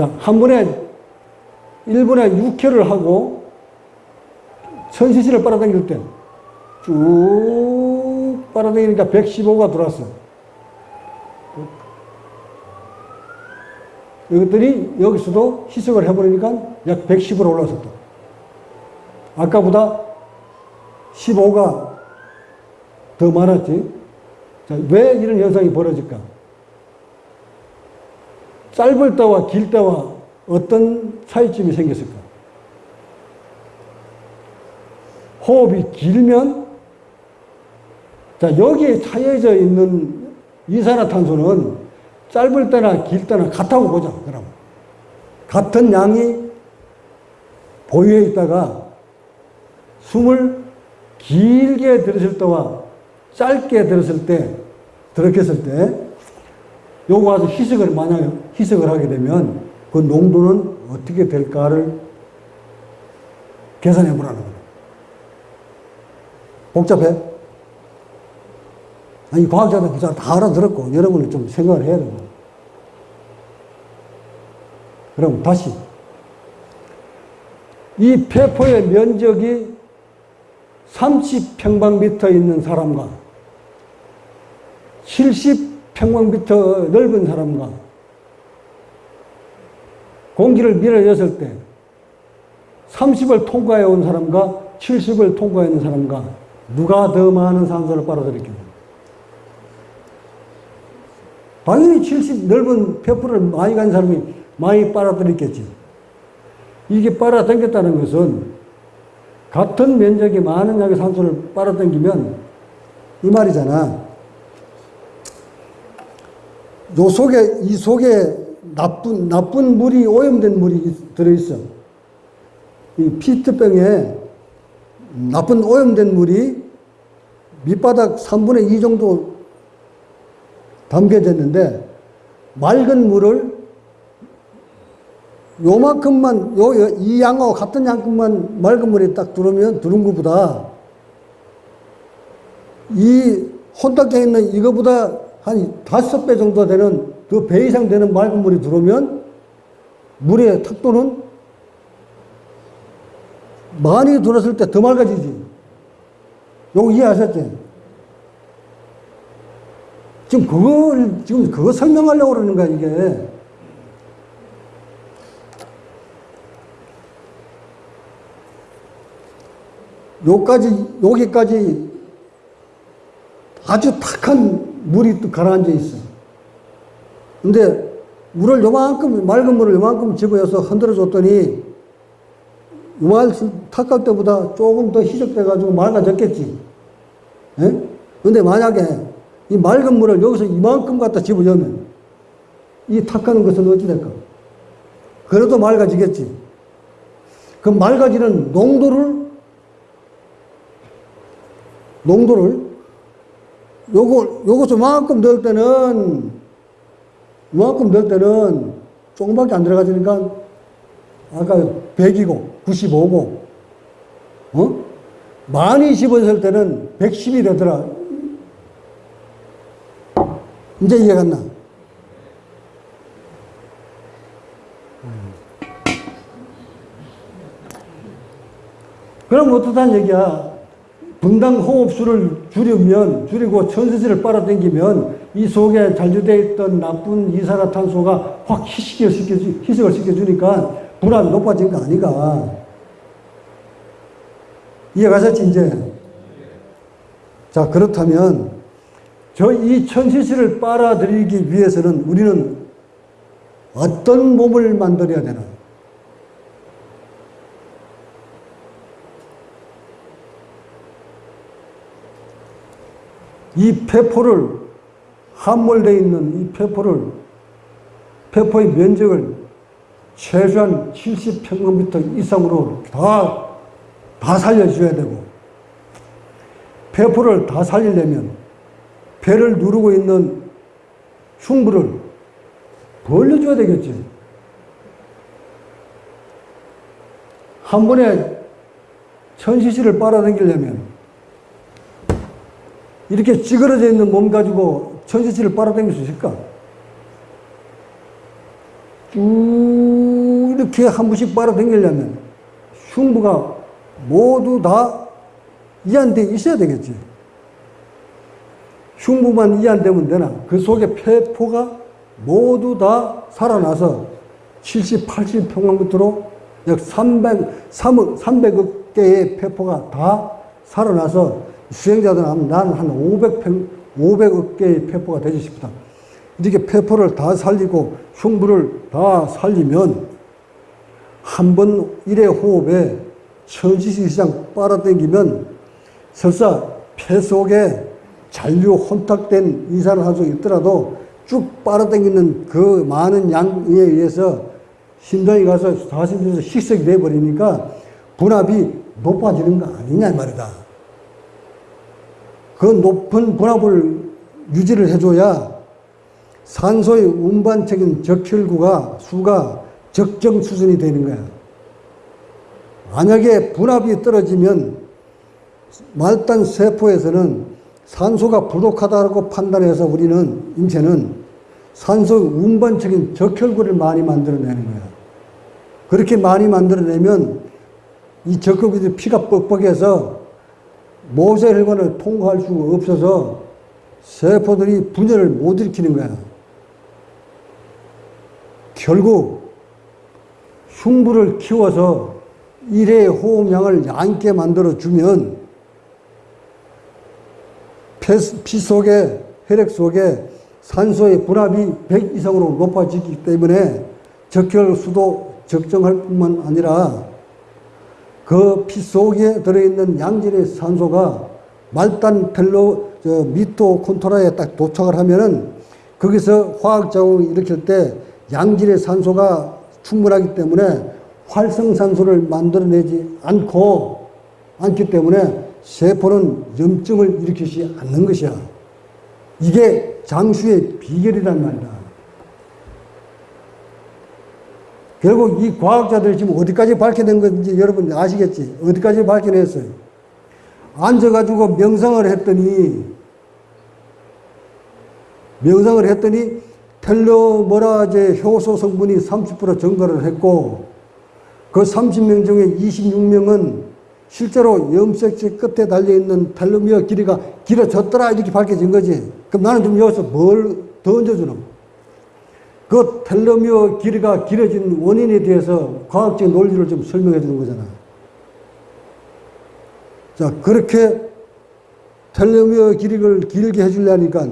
자, 한 번에 1분에 6회를 하고 천시시를 빨아당길 때 쭉 빨아당기니까 115가 들어왔어. 이것들이 여기서도 희석을 해버리니까 약 110으로 올라섰다. 아까보다 15가 더 많았지. 자, 왜 이런 현상이 벌어질까? 짧을 때와 길 때와 어떤 차이점이 생겼을까? 호흡이 길면 자 여기에 차여져 있는 이산화탄소는 짧을 때나 길 때나 같다고 보자 그럼 같은 양이 보유해 있다가 숨을 길게 들었을 때와 짧게 들었을 때 들었겠을 때 요거 가서 희석을 만약 희석을 하게 되면 그 농도는 어떻게 될까를 계산해 보라는 거예요. 복잡해? 아니, 과학자들 부자 다 알아들었고, 여러분은 좀 생각을 해야 됩니다. 그럼 다시. 이 폐포의 면적이 30평방미터 있는 사람과 70 평방미터 넓은 사람과 공기를 밀어였을 때 30을 통과해 온 사람과 70을 통과해 있는 사람과 누가 더 많은 산소를 빨아들였겠냐. 당연히 70 넓은 폐포를 많이 간 사람이 많이 빨아들였겠지. 이게 빨아당겼다는 것은 같은 면적이 많은 양의 산소를 빨아당기면 이 말이잖아. 요 속에, 이 속에 나쁜, 나쁜 물이, 오염된 물이 들어 있어. 이 피트병에 나쁜 오염된 물이 밑바닥 3분의 2 정도 담겨졌는데 맑은 물을 요만큼만 요 이 양하고 같은 양큼만 맑은 물이 딱 들어오면 들은 것보다 이 혼탁해 있는 이거보다 한 다섯 배 정도 되는 그 배 이상 되는 맑은 물이 들어오면 물의 탁도는 많이 들었을 때 더 맑아지지. 요거 이해하셨지? 지금 그걸, 지금 그거 설명하려고 그러는 거야, 이게. 요까지, 여기까지 아주 탁한 물이 또 가라앉아 있어. 근데 물을 요만큼, 맑은 물을 요만큼 집어여서 흔들어 줬더니 요말 탁할 때보다 조금 더 희석돼가지고 맑아졌겠지. 예? 근데 만약에 이 맑은 물을 여기서 이만큼 갖다 집어넣으면 이 탁하는 것은 어찌 될까? 그래도 맑아지겠지. 그 맑아지는 농도를 농도를 요거 요것을 만큼 넣을 때는 이만큼 넣을 때는 조금밖에 안 들어가지니까 아까 100이고 95고 어? 많이 집어넣을 때는 110이 되더라. 이제 이해 갔나? 그럼 어떻다는 얘기야? 분당 호흡수를 줄이면, 줄이고 천세지를 빨아당기면 이 속에 잔류되어 있던 나쁜 이산화탄소가 확 희석을, 시켜주, 희석을 시켜주니까 불안이 높아진 거 아니가. 이해가셨지, 이제? 자, 그렇다면, 저 이 천시시를 빨아들이기 위해서는 우리는 어떤 몸을 만들어야 되나? 이 폐포를 함몰되어 있는 이 폐포를 폐포의 면적을 최소한 70평방미터 이상으로 다, 다 살려줘야 되고 폐포를 다 살리려면 배를 누르고 있는 흉부를 벌려줘야 되겠지. 한 번에 천시시를 빨아당기려면 이렇게 찌그러져 있는 몸 가지고 천시시를 빨아당길 수 있을까? 쭉 이렇게 한 번씩 빨아당기려면 흉부가 모두 다 이완돼 있어야 되겠지. 흉부만 이완되면 되나? 그 속에 폐포가 모두 다 살아나서 70, 80 평방미터로 약 300, 3억, 300억 개의 폐포가 다 살아나서 수행자들은 하면 나는 한 500평, 500억 개의 폐포가 되지 싶다. 이렇게 폐포를 다 살리고 흉부를 다 살리면 한 번 일회 호흡에 천시시 이상 빨아당기면 설사 폐 속에 잔류 혼탁된 이산화탄소 있더라도 쭉 빨아당기는 그 많은 양에 의해서 심장이 가서 사심에서 식색이 돼버리니까 분압이 높아지는 거 아니냐 이 말이다. 그 높은 분압을 유지를 해줘야 산소의 운반적인 적혈구가 수가 적정 수준이 되는 거야. 만약에 분압이 떨어지면 말단 세포에서는 산소가 부족하다고 판단해서 우리는 인체는 산소 운반적인 적혈구를 많이 만들어내는 거야. 그렇게 많이 만들어내면 이 적혈구들이 피가 뻑뻑해서 모세혈관을 통과할 수가 없어서 세포들이 분열을 못 일으키는 거야. 결국 흉부를 키워서 일회 호흡량을 얇게 만들어주면 피 속에, 혈액 속에 산소의 분압이 100 이상으로 높아지기 때문에 적혈 수도 적정할 뿐만 아니라 그 피 속에 들어있는 양질의 산소가 말단 텔로 미토콘토라에 딱 도착을 하면은 거기서 화학작용을 일으킬 때 양질의 산소가 충분하기 때문에 활성산소를 만들어내지 않고 않기 때문에 세포는 염증을 일으키지 않는 것이야. 이게 장수의 비결이란 말이다. 결국 이 과학자들이 지금 어디까지 밝혀낸 건지 여러분 아시겠지? 어디까지 밝혀냈어요? 앉아가지고 명상을 했더니, 명상을 했더니 텔로머라제 효소 성분이 30% 증가를 했고, 그 30명 중에 26명은 실제로 염색체 끝에 달려있는 텔로미어 길이가 길어졌더라 이렇게 밝혀진 거지. 그럼 나는 좀 여기서 뭘 더 얹어주노? 그 텔로미어 길이가 길어진 원인에 대해서 과학적 논리를 좀 설명해 주는 거잖아. 자, 그렇게 텔로미어 길이를 길게 해주려니까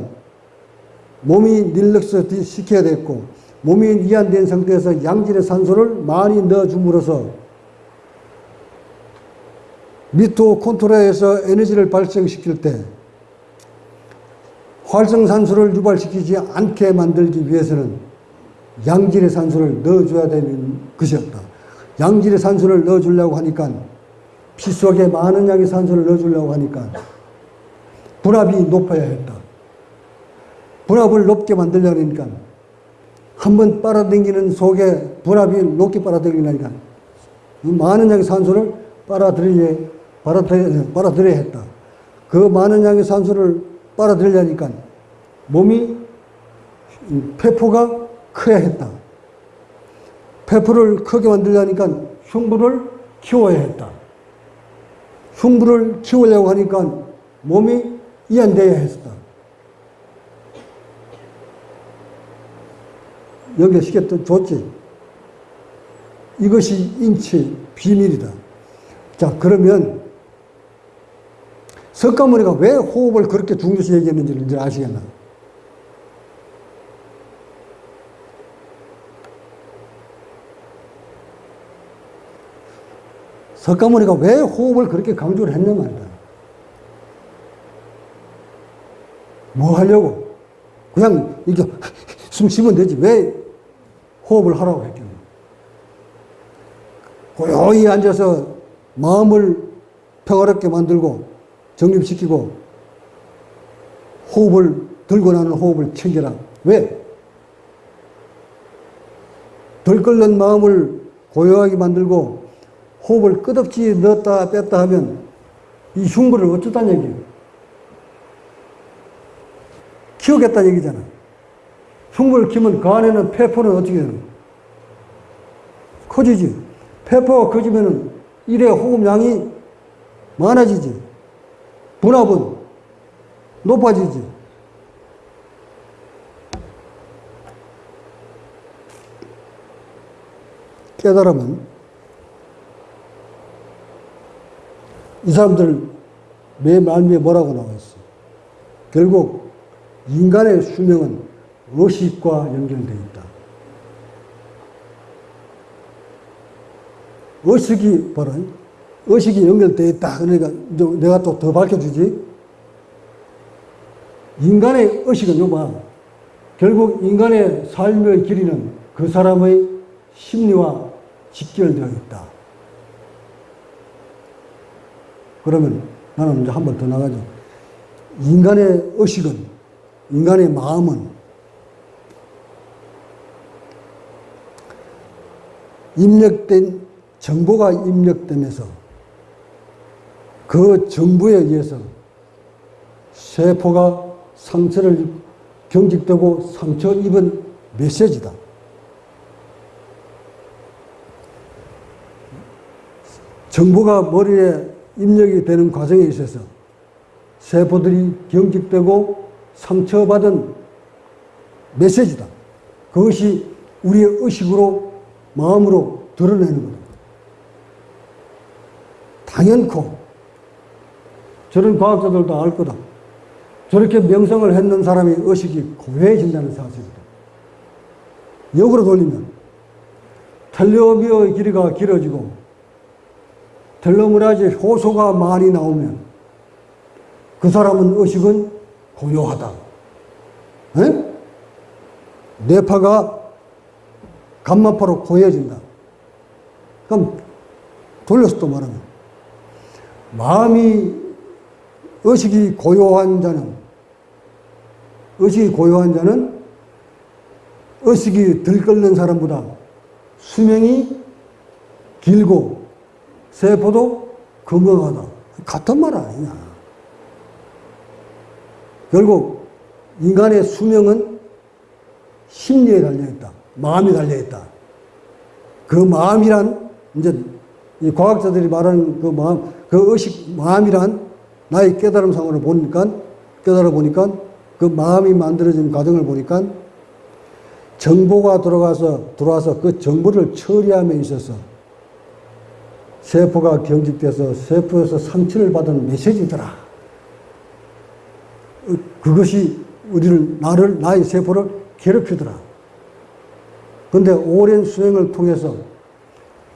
몸이 릴렉스 시켜야 됐고, 몸이 이완된 상태에서 양질의 산소를 많이 넣어줌으로써 미토콘트로에서 에너지를 발생시킬 때 활성산소를 유발시키지 않게 만들기 위해서는 양질의 산소를 넣어줘야 되는 것이었다. 양질의 산소를 넣어주려고 하니까 피 속에 많은 양의 산소를 넣어주려고 하니까 분압이 높아야 했다. 분압을 높게 만들려고 하니까 한번 빨아당기는 속에 분압이 높게 빨아당기니까 많은 양의 산소를 빨아들여야, 빨아들여, 빨아들여야 했다. 그 많은 양의 산소를 빨아들이려니까 몸이 폐포가 커야 했다. 폐포를 크게 만들려니까 흉부를 키워야 했다. 흉부를 키우려고 하니까 몸이 이완돼야 했다. 연결시켰던 좋지. 이것이 인체 비밀이다. 자, 그러면 석가모니가 왜 호흡을 그렇게 중요시 얘기했는지를 이제 아시겠나? 석가모니가 왜 호흡을 그렇게 강조를 했냐 말이다. 뭐 하려고? 그냥 이렇게 숨 쉬면 되지. 왜 호흡을 하라고 했겠냐. 고요히 앉아서 마음을 평화롭게 만들고 정립시키고 호흡을 들고 나는 호흡을 챙겨라. 왜? 들끓는 마음을 고요하게 만들고 호흡을 끝없이 넣었다 뺐다 하면 이 흉부를 어쩌다는 얘기예요. 키우겠다는 얘기잖아. 흉부를 키면 그 안에는 폐포는 어떻게 되는 커지지. 폐포가 커지면은 일의 호흡량이 많아지지. 분압은 높아지지. 깨달으면 이 사람들 맨 말미에 뭐라고 나와 있어? 결국 인간의 수명은 의식과 연결되어 있다. 의식이 바로 의식이 연결되어 있다. 그러니까 내가 또 더 밝혀주지. 인간의 의식은 요봐. 결국 인간의 삶의 길이는 그 사람의 심리와 직결되어 있다. 그러면 나는 이제 한 번 더 나가죠. 인간의 의식은, 인간의 마음은 입력된, 정보가 입력되면서 그 정보에 의해서 세포가 상처를 경직되고 상처 입은 메시지다. 정보가 머리에 입력이 되는 과정에 있어서 세포들이 경직되고 상처받은 메시지다. 그것이 우리의 의식으로, 마음으로 드러내는 거다. 당연코 저런 과학자들도 알 거다. 저렇게 명성을 했는 사람의 의식이 고해진다는 사실이다. 역으로 돌리면 텔레오미어의 길이가 길어지고 텔로메라제 효소가 많이 나오면 그 사람은 의식은 고요하다. 에? 뇌파가 감마파로 고여진다. 그럼 돌려서 또 말하면 마음이 의식이 고요한 자는 의식이 고요한 자는 의식이 들끓는 사람보다 수명이 길고 세포도 건강하다. 같은 말 아니냐. 결국 인간의 수명은 심리에 달려있다. 마음이 달려있다. 그 마음이란, 이제 이 과학자들이 말하는 그 마음, 그 의식, 마음이란 나의 깨달음상으로 보니까, 깨달아 보니까 그 마음이 만들어진 과정을 보니까 정보가 들어가서, 들어와서 그 정보를 처리함에 있어서 세포가 경직돼서 세포에서 상처를 받은 메시지더라. 어, 그것이 우리를, 나를, 나의 세포를 괴롭히더라. 근데 오랜 수행을 통해서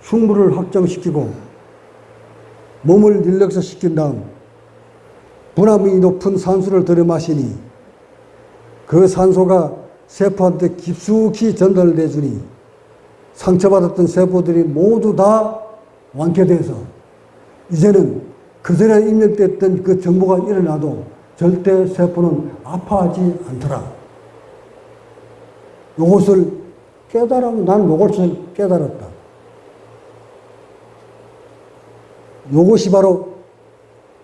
흉부를 확정시키고 몸을 릴렉스시킨 다음 분함이 높은 산소를 들여 마시니 그 산소가 세포한테 깊숙이 전달돼 주니 상처받았던 세포들이 모두 다 완쾌돼서 이제는 그전에 입력됐던 그 정보가 일어나도 절대 세포는 아파하지 않더라. 이것을 깨달으면 난 이것을 깨달았다. 이것이 바로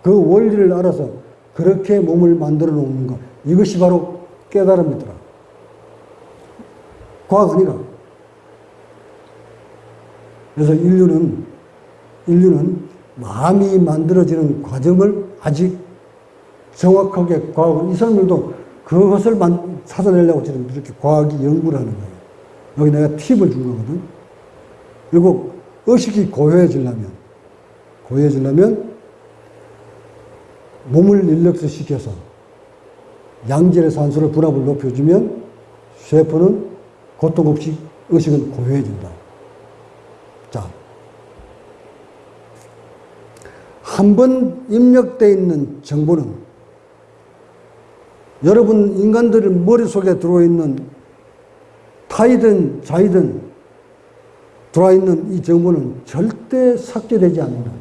그 원리를 알아서 그렇게 몸을 만들어 놓는 것. 이것이 바로 깨달음이더라. 과학 아니라. 그래서 인류는 인류는 마음이 만들어지는 과정을 아직 정확하게 과학을, 이 사람들도 그것을 만, 찾아내려고 지금 이렇게 과학이 연구를 하는 거예요. 여기 내가 팁을 준 거거든. 그리고 의식이 고요해지려면, 고요해지려면 몸을 릴렉스 시켜서 양질의 산소를 분압을 높여주면 쇠포는 고통 없이 의식은 고요해진다. 자, 한 번 입력되어 있는 정보는 여러분 인간들의 머릿속에 들어있는 타이든 자이든 들어있는 이 정보는 절대 삭제되지 않는다.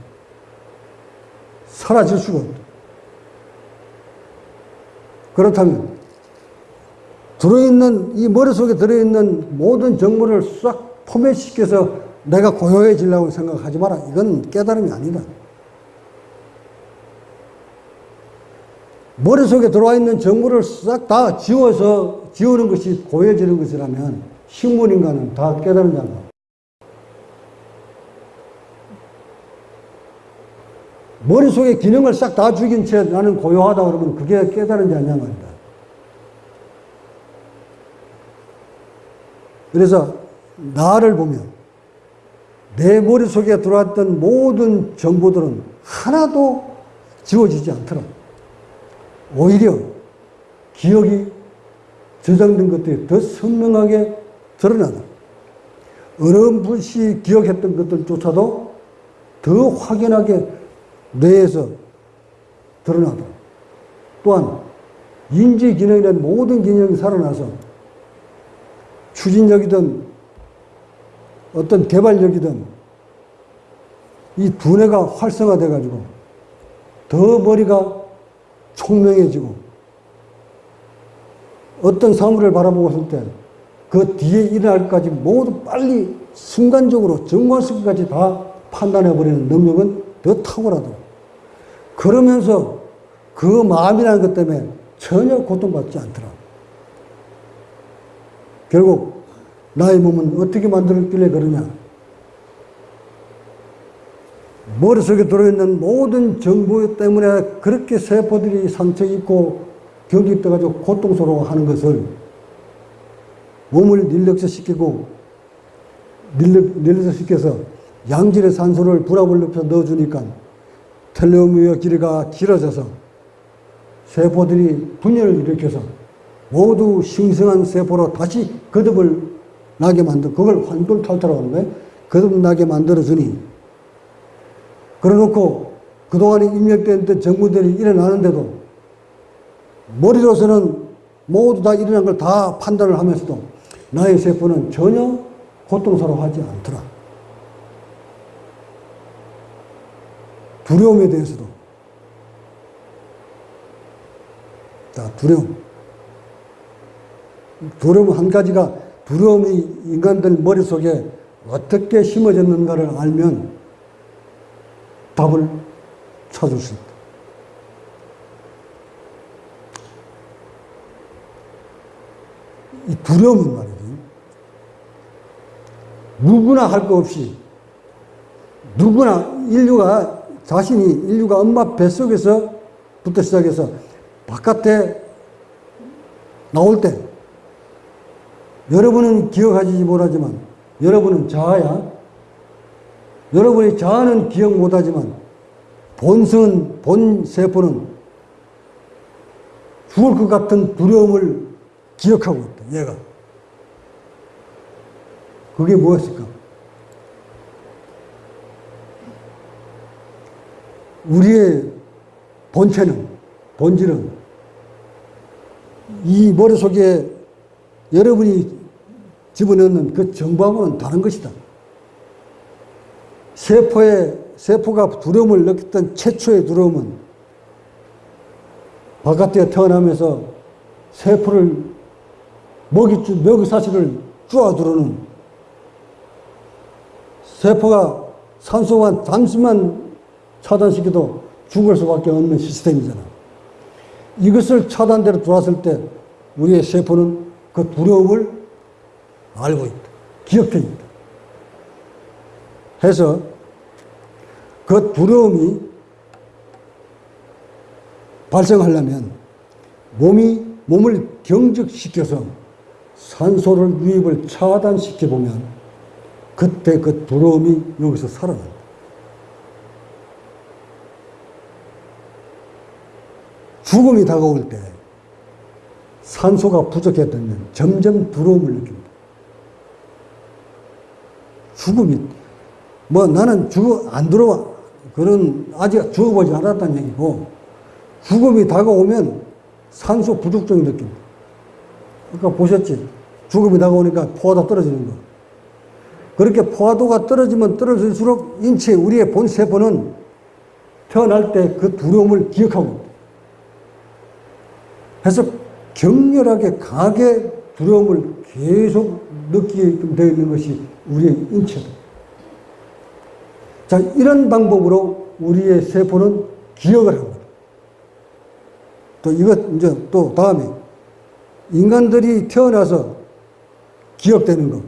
사라질 수가 없다. 그렇다면 들어있는 이 머릿속에 들어있는 모든 정보를 싹 포맷시켜서 내가 고요해지려고 생각하지 마라. 이건 깨달음이 아니다. 머릿속에 들어와 있는 정보를 싹 다 지워서 지우는 것이 고해지는 것이라면 식물인간은 다 깨달은 자다. 머릿속에 기능을 싹 다 죽인 채 나는 고요하다 그러면 그게 깨달은 자냐 말이다. 그래서 나를 보면 내 머릿속에 들어왔던 모든 정보들은 하나도 지워지지 않더라. 오히려 기억이 저장된 것들이 더 선명하게 드러나다. 어렴풋이 기억했던 것들조차도 더 확연하게 뇌에서 드러나다. 또한 인지 기능이란 모든 기능이 살아나서 추진력이든 어떤 개발력이든 이 두뇌가 활성화돼 가지고 더 머리가 총명해지고 어떤 사물을 바라보고 있을 때그 뒤에 일어날 것까지 모두 빨리 순간적으로 정관수까지 다 판단해 버리는 능력은 더 탁월하다. 그러면서 그 마음이라는 것 때문에 전혀 고통받지 않더라. 결국 나의 몸은 어떻게 만들었길래 그러냐? 머릿속에 들어있는 모든 정보 때문에 그렇게 세포들이 상처 입고 경기 떠가지고 고통스러워하는 것을 몸을 릴렉스시키고 릴렉스시켜서 양질의 산소를 불압을 높여 넣어주니까 텔레오미어 길이가 길어져서 세포들이 분열을 일으켜서 모두 신성한 세포로 다시 거듭을 나게 만들, 그걸 환골탈태라고 하는 거예요. 거듭 나게 만들어주니. 그래 놓고 그동안에 입력된 정부들이 일어나는데도 머리로서는 모두 다 일어난 걸 다 판단을 하면서도 나의 세포는 전혀 고통스러워하지 않더라. 두려움에 대해서도. 자, 두려움. 두려움 한 가지가 두려움이 인간들 머릿속에 어떻게 심어졌는가를 알면 답을 찾을 수 있다. 이 두려움은 말이지. 누구나 할 거 없이 누구나 인류가 자신이 인류가 엄마 뱃속에서부터 시작해서 바깥에 나올 때 여러분은 기억하지 못하지만 여러분은 자아야. 여러분의 자아는 기억 못하지만 본성은 본 세포는 죽을 것 같은 두려움을 기억하고 있다. 얘가. 그게 무엇일까? 우리의 본체는 본질은 이 머릿속에 여러분이 집어넣는 그 정보하고는 다른 것이다. 세포의, 세포가 두려움을 느꼈던 최초의 두려움은 바깥에 태어나면서 세포를 먹이, 먹이사슬을 쪼아두르는 세포가 산소만 잠시만 차단시켜도 죽을 수밖에 없는 시스템이잖아. 이것을 차단대로 들어왔을 때 우리의 세포는 그 두려움을 알고 있다. 기억해 있다. 해서 그 두려움이 발생하려면 몸이 몸을 경직시켜서 산소를 유입을 차단시켜 보면 그때 그 두려움이 여기서 살아난다. 죽음이 다가올 때 산소가 부족했다면 점점 두려움을 느낍니다. 죽음이 뭐 나는 죽어 안 들어와 그런 아직 죽어보지 않았다는 얘기고 죽음이 다가오면 산소 부족증 느낍니다. 아까 보셨지? 죽음이 다가오니까 포화도 떨어지는 거. 그렇게 포화도가 떨어지면 떨어질수록 인체 우리의 본 세포는 태어날 때 그 두려움을 기억하고. 해서 격렬하게 강하게 두려움을 계속 느끼게끔 되어 있는 것이 우리의 인체다. 자, 이런 방법으로 우리의 세포는 기억을 합니다. 또 이것, 이제 또 다음에 인간들이 태어나서 기억되는 것.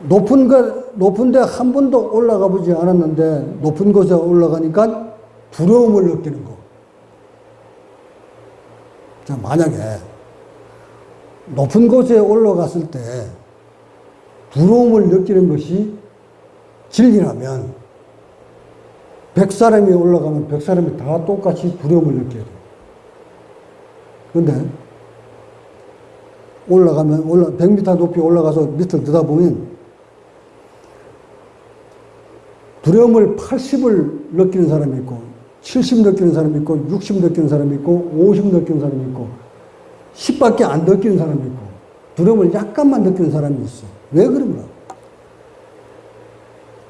높은 것, 높은 데 한 번도 올라가 보지 않았는데 높은 곳에 올라가니까 두려움을 느끼는 거. 자, 만약에 높은 곳에 올라갔을 때 두려움을 느끼는 것이 진리라면 백 사람이 올라가면 백 사람이 다 똑같이 두려움을 느껴야 돼. 그런데 올라가면 올라 100m 높이 올라가서 밑을 들여다보면 두려움을 80을 느끼는 사람이 있고 70 느끼는 사람이 있고 60 느끼는 사람이 있고 50 느끼는 사람이 있고 10밖에 안 느끼는 사람이 있고 두려움을 약간만 느끼는 사람이 있어. 왜 그런가?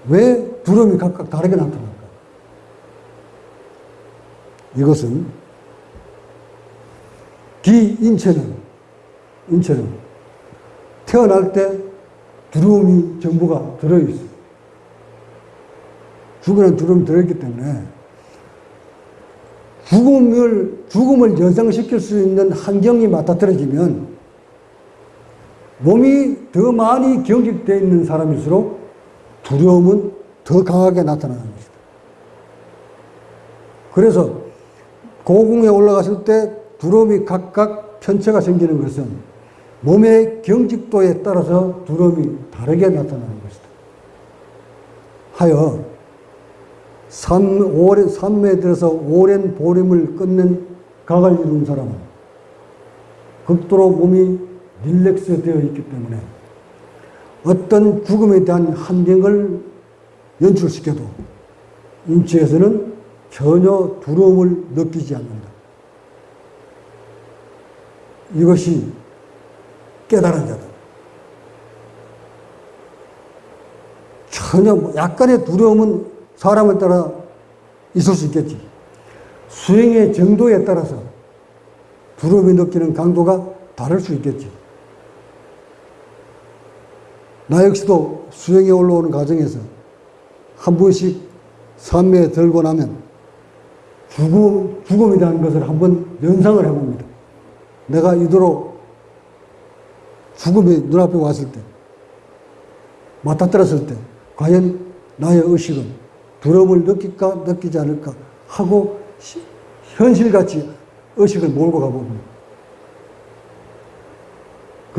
왜 두려움이 각각 다르게 나타날까? 이것은 기인체는 인체는 태어날 때 두려움이 전부가 들어있어. 죽으는 두려움이 들어있기 때문에 죽음을, 죽음을 연상시킬 수 있는 환경이 맞닥뜨려지면 몸이 더 많이 경직되어 있는 사람일수록 두려움은 더 강하게 나타나는 것이다. 그래서 고궁에 올라갔을 때 두려움이 각각 편체가 생기는 것은 몸의 경직도에 따라서 두려움이 다르게 나타나는 것이다. 하여 산, 오랜, 산매에 들어서 오랜 보림을 끝낸 각을 이룬 사람은 극도로 몸이 릴렉스 되어 있기 때문에 어떤 죽음에 대한 환경을 연출시켜도 인체에서는 전혀 두려움을 느끼지 않는다. 이것이 깨달은 자다. 전혀 뭐 약간의 두려움은 사람을 따라 있을 수 있겠지. 수행의 정도에 따라서 두려움이 느끼는 강도가 다를 수 있겠지. 나 역시도 수행에 올라오는 과정에서 한 번씩 산매에 들고 나면 죽음, 죽음에 대한 것을 한번 연상을 해봅니다. 내가 이도록 죽음이 눈앞에 왔을 때, 맞닥뜨렸을 때, 과연 나의 의식은 두려움을 느낄까, 느끼지 않을까 하고 현실같이 의식을 몰고 가봅니다.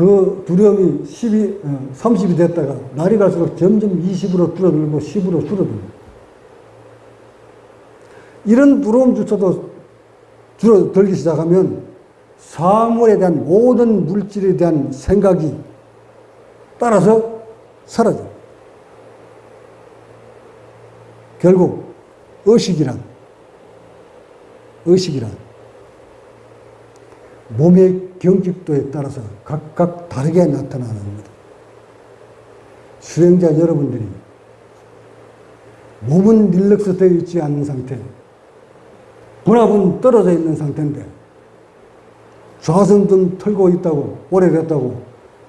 그 두려움이 10이, 30이 됐다가 날이 갈수록 점점 20으로 줄어들고 10으로 줄어듭니다. 이런 두려움조차도 줄어들기 시작하면 사물에 대한 모든 물질에 대한 생각이 따라서 사라져. 결국 의식이란 의식이란 몸의 경직도에 따라서 각각 다르게 나타나는 겁니다. 수행자 여러분들이 몸은 릴렉스 되어 있지 않은 상태, 분압은 떨어져 있는 상태인데 좌선 등 털고 있다고 오래됐다고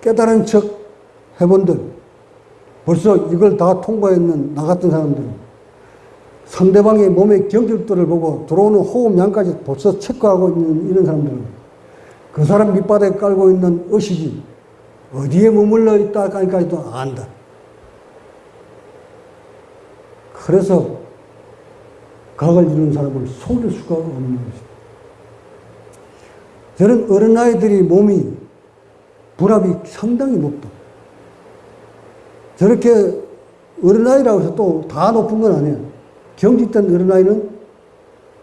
깨달은 척 해본들 벌써 이걸 다 통과했는 나 같은 사람들은 상대방의 몸의 경직도를 보고 들어오는 호흡량까지 벌써 체크하고 있는 이런 사람들은 그 사람 밑바닥에 깔고 있는 의식이 어디에 머물러 있다 까지도 안다. 그래서 각을 이루는 사람을 속일 수가 없는 것이다. 저는 어린아이들이 몸이 불압이 상당히 높다. 저렇게 어린아이라고 해서 또 다 높은 건 아니에요. 경직된 어린아이는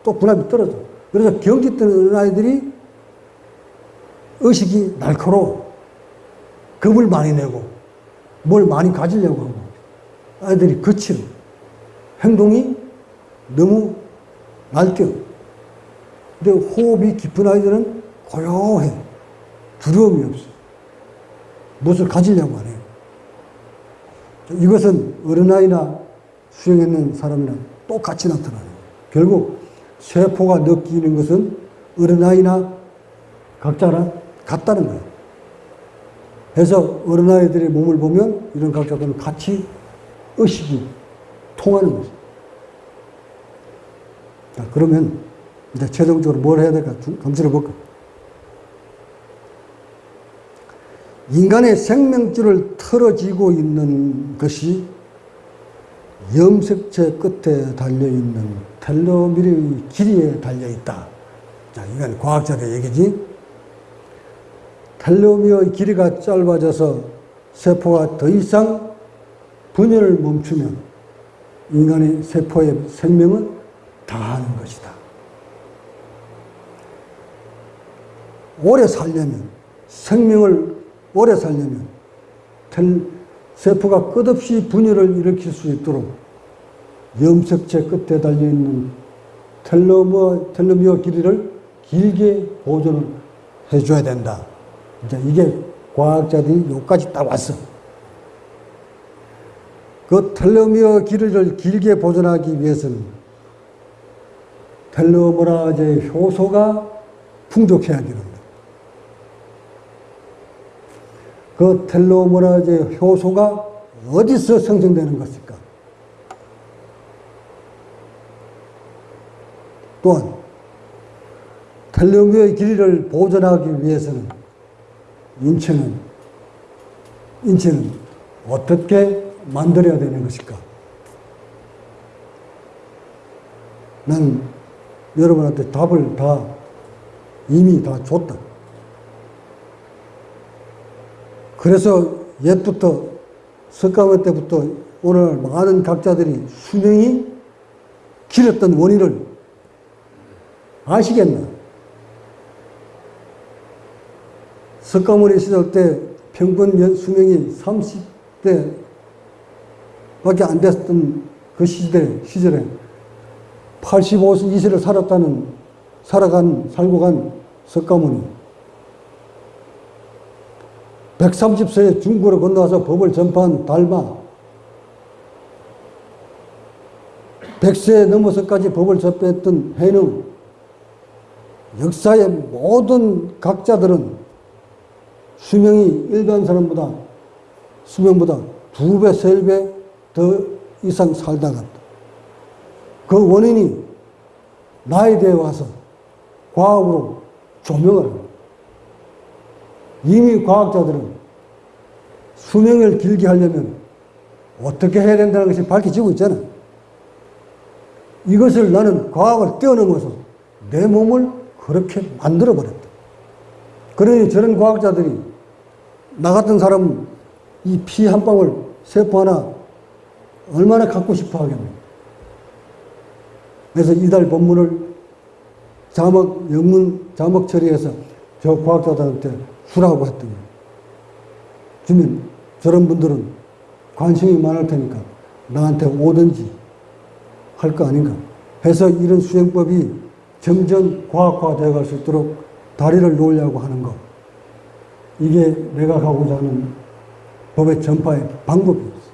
또 분압이 떨어져. 그래서 경직된 어린아이들이 의식이 날카로워. 겁을 많이 내고, 뭘 많이 가지려고 하고, 아이들이 거칠어. 행동이 너무 날뛰어. 근데 호흡이 깊은 아이들은 고요해. 두려움이 없어. 무엇을 가지려고 안 해요. 이것은 어린아이나 수행했는 사람이랑 똑같이 나타나요. 결국 세포가 느끼는 것은 어린아이나 각자나 같다는 거예요. 그래서 어린아이들의 몸을 보면 이런 각자들은 같이 의식이 통하는 거죠. 자, 그러면 이제 최종적으로 뭘 해야 될까 검토해 볼까? 인간의 생명줄을 털어지고 있는 것이 염색체 끝에 달려있는 텔로미르의 길이에 달려있다. 자, 이건 과학자의 얘기지. 텔로미어의 길이가 짧아져서 세포가 더 이상 분열을 멈추면 인간의 세포의 생명은 다하는 것이다. 오래 살려면, 생명을 오래 살려면, 텔, 세포가 끝없이 분열을 일으킬 수 있도록 염색체 끝에 달려있는 텔로미어 길이를 길게 보존을 해줘야 된다. 이제 이게 과학자들이 여기까지 딱 왔어. 그 텔로미어 길이를 길게 보존하기 위해서는 텔로머라제 효소가 풍족해야 됩니다. 그 텔로머라제 효소가 어디서 생성되는 것일까? 또한 텔로미어의 길이를 보존하기 위해서는 인체는 인체는 어떻게 만들어야 되는 것일까? 난 여러분한테 답을 다 이미 다 줬다. 그래서 옛부터 석가모 때부터 오늘 많은 각자들이 수명이 길었던 원인을 아시겠나? 석가모니 시절 때 평균 수명이 30대 밖에 안 됐던 그 시대, 시절에 85세를 살았다는, 살아간, 살고 간 석가모니. 130세에 중국으로 건너와서 법을 전파한 달마. 100세 넘어서까지 법을 접했던 해능. 역사의 모든 각자들은 수명이 일반 사람보다, 수명보다 두 배, 세 배 더 이상 살다가 그 원인이 나에 대해 와서 과학으로 조명을 합니다. 이미 과학자들은 수명을 길게 하려면 어떻게 해야 된다는 것이 밝혀지고 있잖아. 이것을 나는 과학을 뛰어넘어서 내 몸을 그렇게 만들어 버렸다. 그러니 저런 과학자들이 나 같은 사람 이 피 한 방울 세포 하나 얼마나 갖고 싶어 하겠노. 그래서 이달 본문을 자막, 영문 자막 처리해서 저 과학자들한테 주라고 했더니 주면 저런 분들은 관심이 많을 테니까 나한테 오든지 할 거 아닌가. 해서 이런 수행법이 점점 과학화 되어 갈 수 있도록 다리를 놓으려고 하는 것. 이게 내가 가고자 하는 법의 전파의 방법이었어.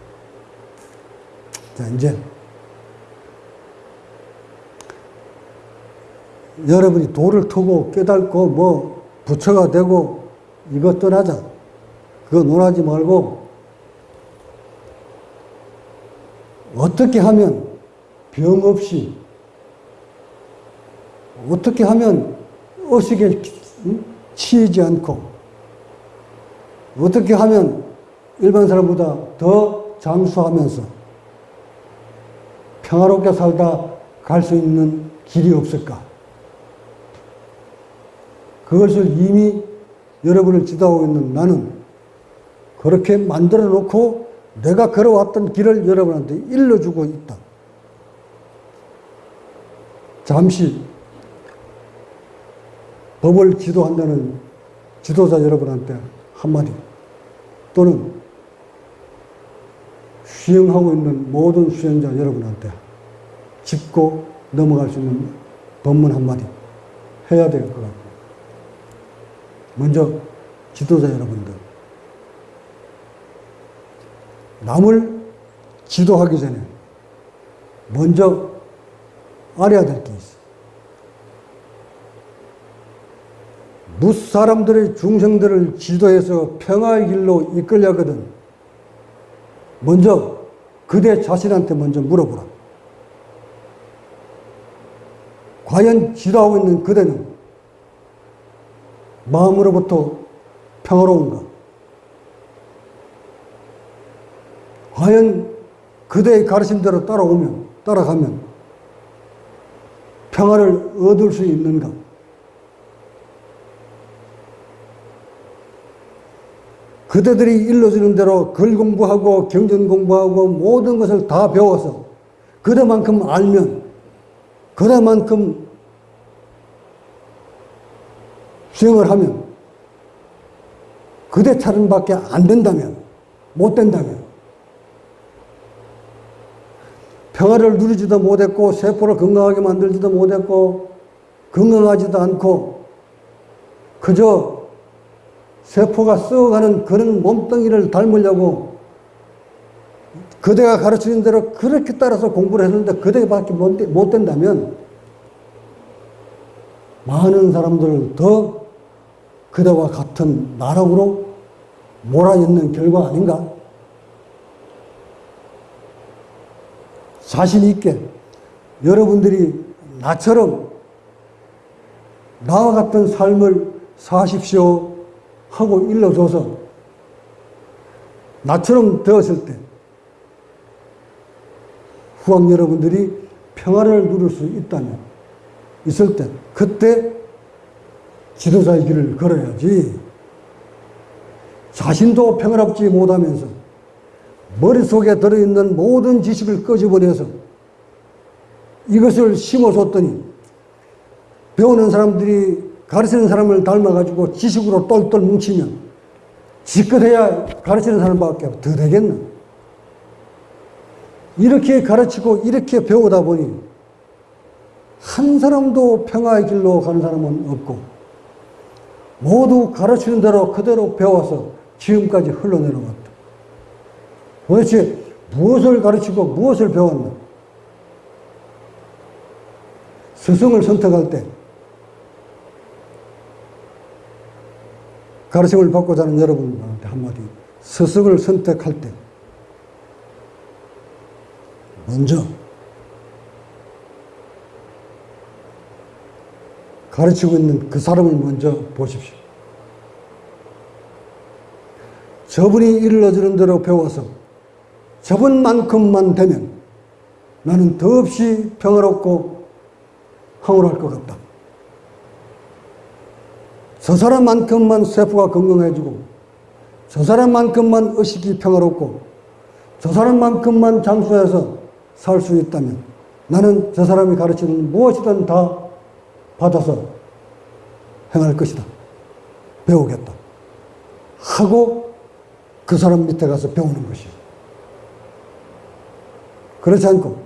자, 이제 여러분이 도를 트고 깨닫고 뭐 부처가 되고 이것 떠나자. 그거 논하지 말고 어떻게 하면 병 없이 어떻게 하면 의식에 치이지 않고 어떻게 하면 일반 사람보다 더 장수하면서 평화롭게 살다 갈 수 있는 길이 없을까? 그것을 이미 여러분을 지도하고 있는 나는 그렇게 만들어 놓고 내가 걸어왔던 길을 여러분한테 일러주고 있다. 잠시 법을 지도한다는 지도자 여러분한테 한마디. 또는 수행하고 있는 모든 수행자 여러분한테 짚고 넘어갈 수 있는 법문 한마디 해야 될 것 같고. 먼저 지도자 여러분들. 남을 지도하기 전에 먼저 알아야 될 게 있어. 무사람들의 중생들을 지도해서 평화의 길로 이끌려거든 먼저 그대 자신한테 먼저 물어보라. 과연 지도하고 있는 그대는 마음으로부터 평화로운가? 과연 그대의 가르침대로 따라오면, 따라가면 평화를 얻을 수 있는가? 그대들이 일러주는 대로 글 공부하고 경전 공부하고 모든 것을 다 배워서 그대만큼 알면 그대만큼 수행을 하면 그대 차림밖에 안 된다면 못 된다면 평화를 누리지도 못했고 세포를 건강하게 만들지도 못했고 건강하지도 않고 그저 세포가 썩어가는 그런 몸뚱이를 닮으려고 그대가 가르치는 대로 그렇게 따라서 공부를 했는데 그대밖에 못, 된다면 많은 사람들을 더 그대와 같은 나락으로 몰아넣는 결과 아닌가? 자신 있게 여러분들이 나처럼 나와 같은 삶을 사십시오 하고 일러줘서 나처럼 되었을 때 후왕 여러분들이 평화를 누릴 수 있다면 있을 때 그때 지도자의 길을 걸어야지. 자신도 평화롭지 못하면서 머릿속에 들어있는 모든 지식을 끄집어내서 이것을 심어줬더니 배우는 사람들이 가르치는 사람을 닮아가지고 지식으로 똘똘 뭉치면 지껏해야 가르치는 사람밖에 더 되겠나? 이렇게 가르치고 이렇게 배우다 보니 한 사람도 평화의 길로 가는 사람은 없고 모두 가르치는 대로 그대로 배워서 지금까지 흘러내려왔다. 도대체 무엇을 가르치고 무엇을 배웠나? 스승을 선택할 때 가르침을 받고자 하는 여러분들한테 한마디 스승을 선택할 때 먼저 가르치고 있는 그 사람을 먼저 보십시오. 저분이 일러주는 대로 배워서 저분만큼만 되면 나는 더없이 평화롭고 황홀할 것 같다. 저 사람만큼만 세포가 건강해지고 저 사람만큼만 의식이 평화롭고 저 사람만큼만 장수해서 살 수 있다면 나는 저 사람이 가르치는 무엇이든 다 받아서 행할 것이다. 배우겠다. 하고 그 사람 밑에 가서 배우는 것이죠. 그렇지 않고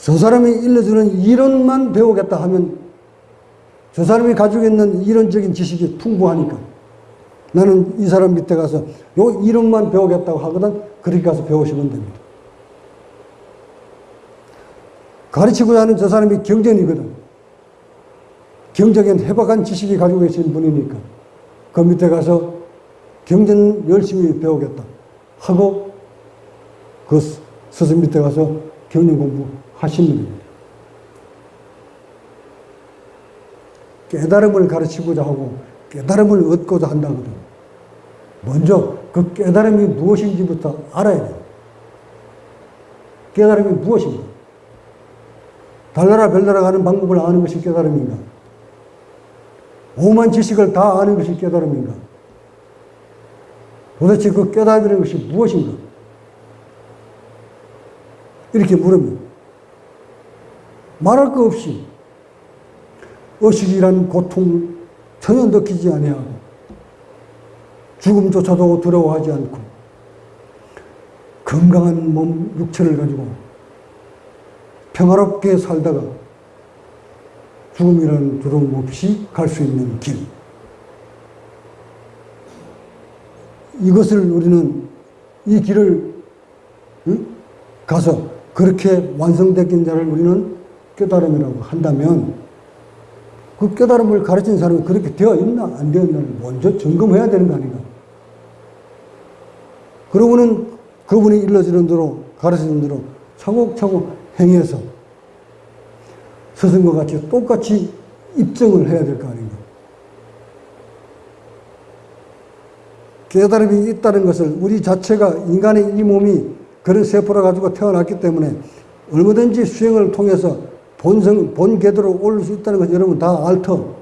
저 사람이 일러주는 이론만 배우겠다 하면 저 사람이 가지고 있는 이론적인 지식이 풍부하니까 나는 이 사람 밑에 가서 요 이론만 배우겠다고 하거든 그렇게 가서 배우시면 됩니다. 가르치고자 하는 저 사람이 경전이거든. 경적인 해박한 지식이 가지고 계신 분이니까 그 밑에 가서 경전 열심히 배우겠다 하고 그 스승 밑에 가서 경전 공부 하시는 겁니다. 깨달음을 가르치고자 하고 깨달음을 얻고자 한다거든. 먼저 그 깨달음이 무엇인지부터 알아야 돼요. 깨달음이 무엇인가? 달나라 별나라 가는 방법을 아는 것이 깨달음인가? 오만 지식을 다 아는 것이 깨달음인가? 도대체 그 깨달음이라는 것이 무엇인가? 이렇게 물으면 말할 거 없이 의식이란 고통 전혀 느끼지 아니하고 죽음조차도 두려워하지 않고 건강한 몸 육체를 가지고 평화롭게 살다가 죽음이라는 두려움 없이 갈 수 있는 길. 이것을 우리는 이 길을 응? 가서 그렇게 완성된 자를 우리는 깨달음이라고 한다면 그 깨달음을 가르친 사람이 그렇게 되어 있나 안 되어 있나를 먼저 점검해야 되는 거 아닌가. 그러고는 그분이 일러주는 대로 가르치는 대로 차곡차곡 행해서 스승과 같이 똑같이 입증을 해야 될 거 아닌가. 깨달음이 있다는 것을 우리 자체가 인간의 이 몸이 그런 세포를 가지고 태어났기 때문에 얼마든지 수행을 통해서 본성, 본 궤도로 올릴 수 있다는 것을 여러분 다 알터.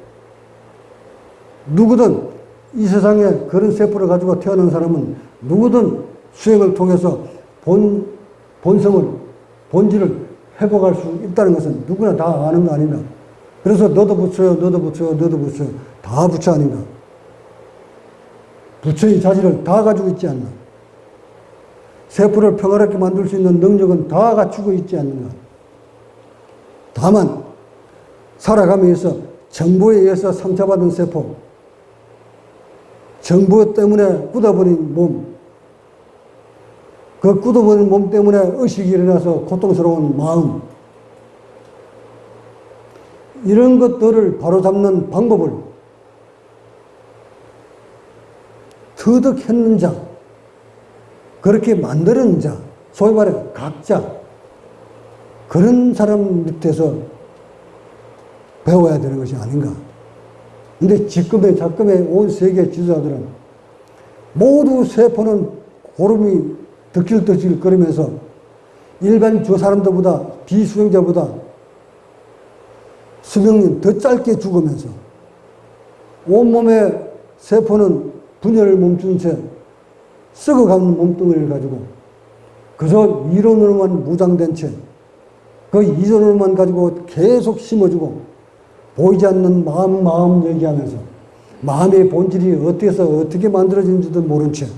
누구든 이 세상에 그런 세포를 가지고 태어난 사람은 누구든 수행을 통해서 본, 본성을, 본질을 회복할 수 있다는 것은 누구나 다 아는 거 아닌가. 그래서 너도 붙여요, 너도 붙여요, 너도 붙여요. 다 부처 아닌가. 부처의 자질을 다 가지고 있지 않나. 세포를 평화롭게 만들 수 있는 능력은 다 갖추고 있지 않는가. 다만, 살아가면서 정보에 의해서 상처받은 세포, 정보 때문에 굳어버린 몸, 그 굳어버린 몸 때문에 의식이 일어나서 고통스러운 마음, 이런 것들을 바로잡는 방법을 터득했는 자, 그렇게 만드는 자, 소위 말해 각자, 그런 사람 밑에서 배워야 되는 것이 아닌가. 근데 지금의 작금의 온 세계 지도자들은 모두 세포는 고름이 덕질덕질 거리면서 일반 저 사람들보다 비수행자보다 수명이 더 짧게 죽으면서 온몸의 세포는 분열을 멈춘 채 썩어가는 몸뚱이를 가지고 그저 이론으로만 무장된 채 그 이론으로만 가지고 계속 심어주고 보이지 않는 마음 마음 얘기하면서 마음의 본질이 어떻게서 어떻게 만들어진지도 모른 채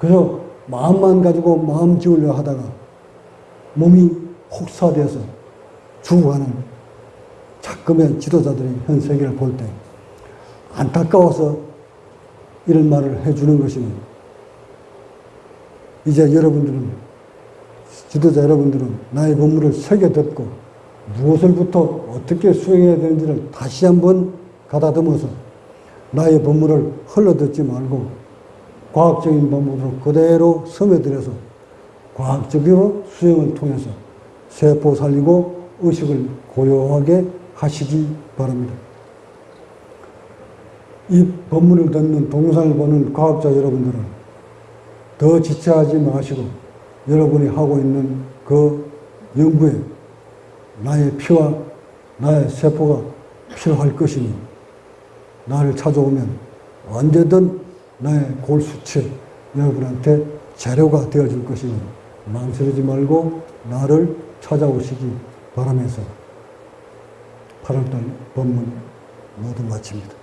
그저 마음만 가지고 마음 지으려 하다가 몸이 혹사돼서 죽어가는 작금의 지도자들이 현 세계를 볼 때 안타까워서 이런 말을 해주는 것이면 이제 여러분들은 지도자 여러분들은 나의 법문을 새겨 듣고 무엇을부터 어떻게 수행해야 되는지를 다시 한번 가다듬어서 나의 법문을 흘러듣지 말고 과학적인 법문으로 그대로 섬에들여서 과학적으로 수행을 통해서 세포 살리고 의식을 고요하게 하시기 바랍니다. 이 법문을 듣는 동영상을 보는 과학자 여러분들은 더 지체하지 마시고 여러분이 하고 있는 그 연구에 나의 피와 나의 세포가 필요할 것이니 나를 찾아오면 언제든 나의 골수치 여러분한테 재료가 되어줄 것이니 망설이지 말고 나를 찾아오시기 바라면서 8월달 법문 모두 마칩니다.